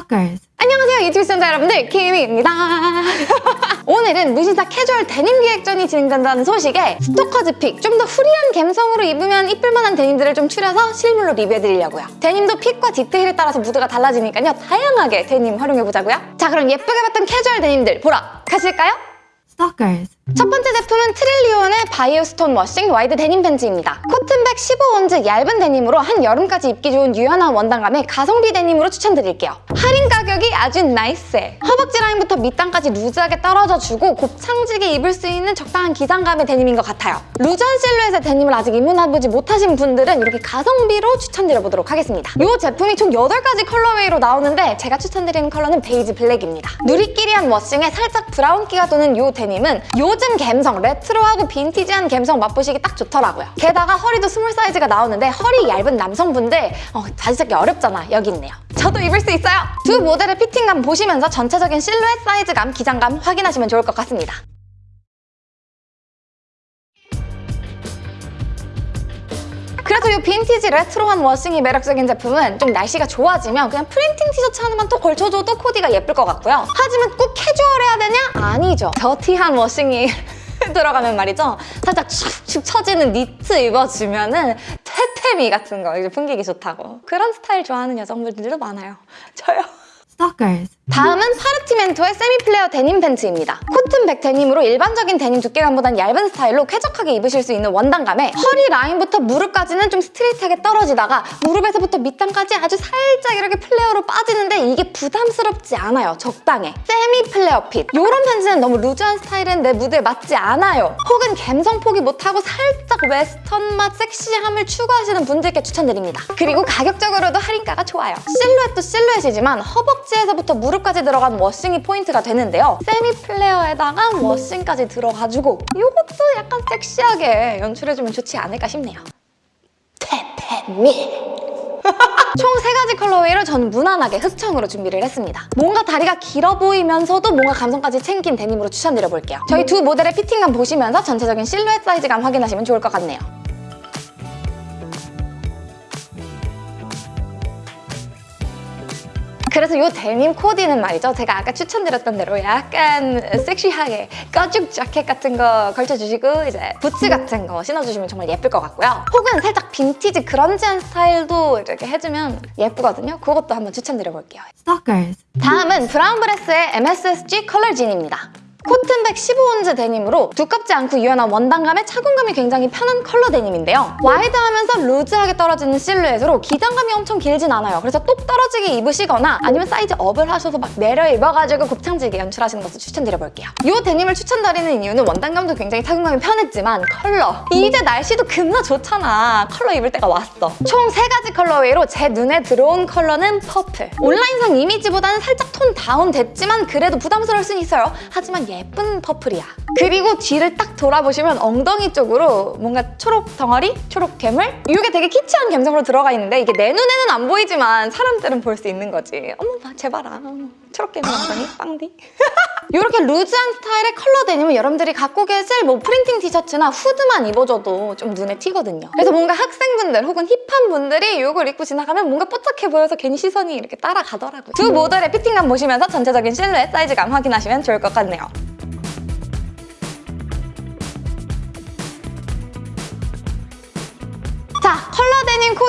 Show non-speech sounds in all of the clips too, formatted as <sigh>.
Stalkers. 안녕하세요 유튜브 시청자 여러분들. 키미입니다. <laughs> 오늘은 무신사 캐주얼 데님 기획전이 진행된다는 소식에 스토커즈 pick 좀 더 free한 감성으로 입으면 이쁠 만한 데님들을 좀 추려서 실물로 리뷰해드리려고요. 데님도 fit과 디테일에 따라서 무드가 달라지니까요. 다양하게 데님 활용해보자고요. 자 그럼 예쁘게 봤던 캐주얼 데님들 보러 가실까요? Stalkers. 첫 번째 제품은 트릴리온의 bio stone washing wide 데님 팬츠입니다. cotton 백 15온즈 얇은 데님으로 한여름까지 입기 좋은 유연한 원단감의 가성비 데님으로 추천드릴게요. 가격이 아주 nice해. 허벅지 라인부터 밑단까지 loose하게 떨어져주고 곱창지게 입을 수 있는 적당한 기장감의 데님인 것 같아요. loose한 실루엣의 데님을 아직 입문해보지 못하신 분들은 이렇게 가성비로 추천드려보도록 하겠습니다. 이 제품이 총 8가지 colorway로 나오는데 제가 추천드리는 컬러는 베이지 블랙입니다. 누리끼리한 washing에 살짝 브라운기가 도는 이 데님은 요즘 감성, 레트로하고 빈티지한 감성 맛보시기 딱 좋더라고요. 게다가 허리도 small 사이즈가 나오는데 허리 얇은 남성분들 어, 바지 찾기 어렵잖아. 여기 있네요. 저도 입을 수 있어요. 두 모델의 fitting감 보시면서 전체적인 실루엣 사이즈감, 기장감 확인하시면 좋을 것 같습니다. 그래서 이 빈티지 레트로한 washing이 매력적인 제품은 좀 날씨가 좋아지면 그냥 printing 티셔츠 하나만 또 걸쳐줘도 코디가 예쁠 것 같고요. 하지만 꼭 캐주얼해야 되냐? 아니죠. dirty한 washing이 <laughs> 들어가면 말이죠. 살짝 축축 처지는 니트 입어주면 은 테토미 같은 거 이제 풍기기 좋다고. 그런 스타일 좋아하는 여성분들도 많아요. <laughs> 저요. Stalkers. 다음은 파르티멘토의 semi flare 데님 팬츠입니다. cotton 백 데님으로 일반적인 데님 두께감보단 얇은 스타일로 쾌적하게 입으실 수 있는 원단감에 허리 라인부터 무릎까지는 좀 스트레이트하게 떨어지다가 무릎에서부터 밑단까지 아주 살짝 이렇게 flare로 빠지는데 이게 부담스럽지 않아요. 적당해. semi flare fit. 이런 팬츠는 너무 loose한 스타일은 내 무드에 맞지 않아요. 혹은 감성 포기 못하고 살짝 웨스턴 맛 섹시함을 추구하시는 분들께 추천드립니다. 그리고 가격적으로도 할인가가 좋아요. 실루엣도 실루엣이지만 허벅지에서부터 무릎 까지 들어간 washing이 포인트가 되는데요. semi flare에다가 washing까지 들어가지고 이것도 약간 섹시하게 연출해주면 좋지 않을까 싶네요. 테토미 <laughs> 총 세 가지 colorway를 저는 무난하게 흑청으로 준비를 했습니다. 뭔가 다리가 길어 보이면서도 뭔가 감성까지 챙긴 데님으로 추천드려볼게요. 저희 두 모델의 fitting감 보시면서 전체적인 실루엣 사이즈감 확인하시면 좋을 것 같네요. 그래서 이 데님 코디는 말이죠. 제가 아까 추천드렸던 대로 약간 섹시하게 가죽 자켓 같은 거 걸쳐주시고 이제 부츠 같은 거 신어주시면 정말 예쁠 것 같고요. 혹은 살짝 빈티지 grunge한 스타일도 이렇게 해주면 예쁘거든요. 그것도 한번 추천드려볼게요. Stalkers. 다음은 브라운 브레스의 MSSG 컬러 진입니다. cotton 백 15온즈 데님으로 두껍지 않고 유연한 원단감에 착용감이 굉장히 편한 컬러 데님인데요. wide하면서 loose하게 떨어지는 실루엣으로 기장감이 엄청 길진 않아요. 그래서 똑 떨어지게 입으시거나 아니면 size up을 하셔서 막 내려 입어가지고 곱창지게 연출하시는 것도 추천드려볼게요. 이 데님을 추천드리는 이유는 원단감도 굉장히 착용감이 편했지만 컬러! 이제 날씨도 겁나 좋잖아. 컬러 입을 때가 왔어. 총 세 가지 colorway로 제 눈에 들어온 컬러는 purple. 온라인상 이미지보다는 살짝 톤 다운 됐지만 그래도 부담스러울 순 있어요. 하지만 예쁜 purple이야. 그리고 뒤를 딱 돌아보시면 엉덩이 쪽으로 뭔가 초록 덩어리? 초록 괴물? 이게 되게 키치한 감성으로 들어가 있는데 이게 내 눈에는 안 보이지만 사람들은 볼 수 있는 거지. 어머 나 제발아. 초록 괴물 엉덩이? 빵디? <laughs> 이렇게 loose한 스타일의 컬러 데님은 여러분들이 갖고 계실 뭐 프린팅 티셔츠나 후드만 입어줘도 좀 눈에 튀거든요. 그래서 뭔가 학생분들 혹은 hip한 분들이 이걸 입고 지나가면 뭔가 뽀짝해 보여서 괜히 시선이 이렇게 따라가더라고요. 두 모델의 피팅감 보시면서 전체적인 실루엣 사이즈감 확인하시면 좋을 것 같네요.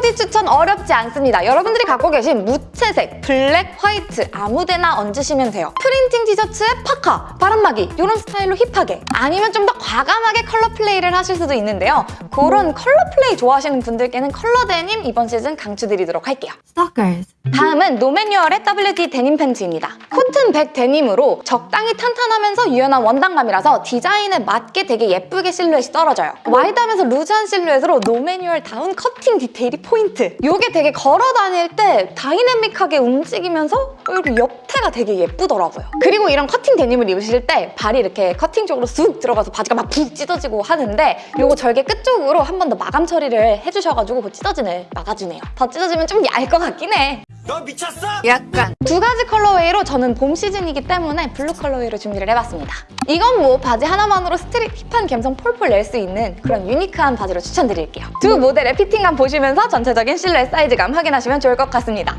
코디 추천 어렵지 않습니다. 여러분들이 갖고 계신 무채색, 블랙, 화이트 아무데나 얹으시면 돼요. 프린팅 티셔츠에 파카, 바람막이 이런 스타일로 hip하게 아니면 좀 더 과감하게 color play를 하실 수도 있는데요. 그런 color play 좋아하시는 분들께는 컬러 데님 이번 시즌 강추드리도록 할게요. Stalkers. 다음은 노매뉴얼의 WD 데님 팬츠입니다. 코튼 백 데님으로 적당히 탄탄하면서 유연한 원단감이라서 디자인에 맞게 되게 예쁘게 실루엣이 떨어져요. 와이드하면서 loose한 실루엣으로 노매뉴얼 다운 커팅 디테일이 포인트. 이게 되게 걸어 다닐 때 다이내믹하게 움직이면서 이렇게 옆태가 되게 예쁘더라고요. 그리고 이런 커팅 데님을 입으실 때 발이 이렇게 커팅 쪽으로 쑥 들어가서 바지가 막 푹 찢어지고 하는데 이거 절개 끝쪽으로 한 번 더 마감 처리를 해주셔가지고 그 찢어짐을 막아주네요. 더 찢어지면 좀 얇을 것 같긴 해. 너 미쳤어? 약간 두 가지 colorway로 저는 봄 시즌이기 때문에 blue colorway로 준비를 해봤습니다. 이건 뭐 바지 하나만으로 street hip한 감성 폴폴 낼 수 있는 그런 unique한 바지로 추천드릴게요. 두 모델의 피팅감 보시면서 전체적인 실루엣 사이즈감 확인하시면 좋을 것 같습니다.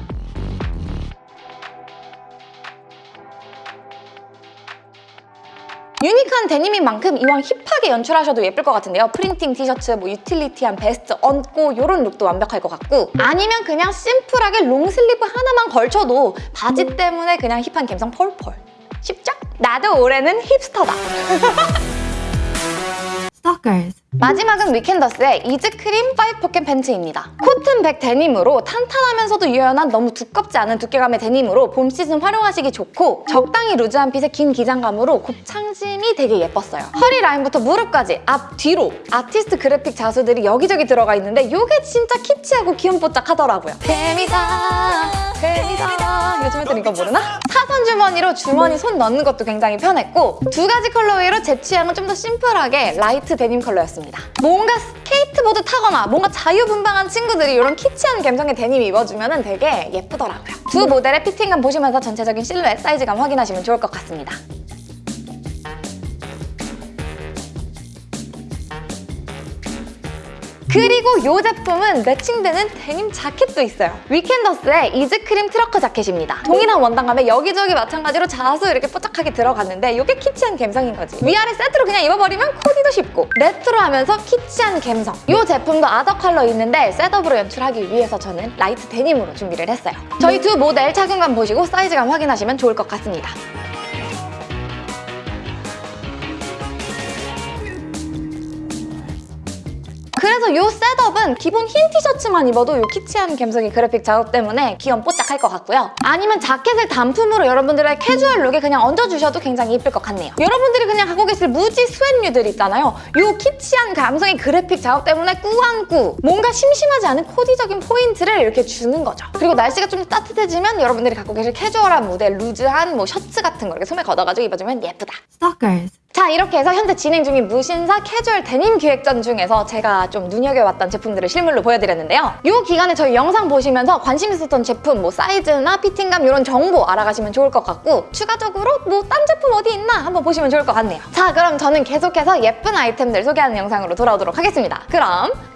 unique한 데님인 만큼 이왕 hip하게 연출하셔도 예쁠 것 같은데요. 프린팅 티셔츠, 뭐 utility한 베스트 얹고 이런 룩도 완벽할 것 같고 아니면 그냥 심플하게 long sleeve 하나만 걸쳐도 바지 때문에 그냥 hip한 감성 펄펄. 쉽죠? 나도 올해는 hipster다. <laughs> Stalkers. 마지막은 위켄더스의 이즈크림 5 포켓 팬츠입니다. 코튼 백 데님으로 탄탄하면서도 유연한 너무 두껍지 않은 두께감의 데님으로 봄 시즌 활용하시기 좋고 적당히 loose한 핏의 긴 기장감으로 곱창심이 되게 예뻤어요. 허리 라인부터 무릎까지 앞, 뒤로 아티스트 그래픽 자수들이 여기저기 들어가 있는데 이게 진짜 키치하고 귀염뽀짝하더라고요. 뱀이다, 뱀이다. 요즘 애들 이거 모르나? 사선 주머니로 주머니 손 넣는 것도 굉장히 편했고 두 가지 colorway로 제 취향은 좀 더 심플하게 light 데님 컬러였습니다. 뭔가 스케이트보드 타거나 뭔가 자유분방한 친구들이 이런 키치한 감성의 데님 입어주면 되게 예쁘더라고요. 두 모델의 피팅감 보시면서 전체적인 실루엣, 사이즈감 확인하시면 좋을 것 같습니다. 그리고 이 제품은 매칭되는 데님 자켓도 있어요. 위켄더스의 이즈크림 trucker 자켓입니다. 동일한 원단감에 여기저기 마찬가지로 자수 이렇게 뽀짝하게 들어갔는데 이게 키치한 감성인 거지. 위아래 세트로 그냥 입어버리면 코디도 쉽고 레트로하면서 키치한 감성. 이 제품도 other color 있는데 setup으로 연출하기 위해서 저는 light 데님으로 준비를 했어요. 저희 두 모델 착용감 보시고 사이즈감 확인하시면 좋을 것 같습니다. 그래서 이 setup은 기본 흰 티셔츠만 입어도 이 키치한 감성의 그래픽 작업 때문에 귀염 뽀짝할 것 같고요. 아니면 자켓을 단품으로 여러분들의 캐주얼 룩에 그냥 얹어주셔도 굉장히 예쁠 것 같네요. 여러분들이 그냥 갖고 계실 무지 스웨트류들 있잖아요. 이 키치한 감성의 그래픽 작업 때문에 꾸안꾸 뭔가 심심하지 않은 코디적인 포인트를 이렇게 주는 거죠. 그리고 날씨가 좀 따뜻해지면 여러분들이 갖고 계실 캐주얼한 무드의, loose한 뭐 셔츠 같은 거 이렇게 소매 걷어가지고 입어주면 예쁘다. Stalkers. 자 이렇게 해서 현재 진행 중인 무신사 캐주얼 데님 기획전 중에서 제가 좀 눈여겨봤던 제품들을 실물로 보여드렸는데요. 이 기간에 저희 영상 보시면서 관심 있었던 제품 뭐 사이즈나 피팅감 이런 정보 알아가시면 좋을 것 같고 추가적으로 뭐 딴 제품 어디 있나 한번 보시면 좋을 것 같네요. 자 그럼 저는 계속해서 예쁜 아이템들 소개하는 영상으로 돌아오도록 하겠습니다. 그럼!